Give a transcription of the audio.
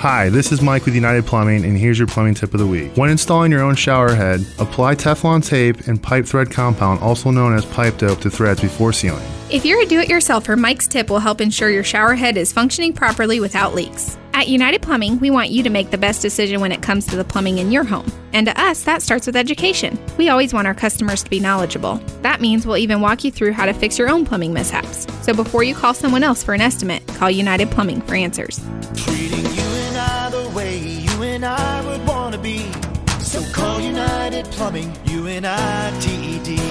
Hi, this is Mike with United Plumbing, and here's your plumbing tip of the week. When installing your own shower head, apply Teflon tape and pipe thread compound, also known as pipe dope, to threads before sealing. If you're a do it yourselfer, Mike's tip will help ensure your shower head is functioning properly without leaks. At United Plumbing, we want you to make the best decision when it comes to the plumbing in your home. And to us, that starts with education. We always want our customers to be knowledgeable. That means we'll even walk you through how to fix your own plumbing mishaps. So before you call someone else for an estimate, call United Plumbing for answers. And I would want to be. So call United Plumbing, U N I T E D.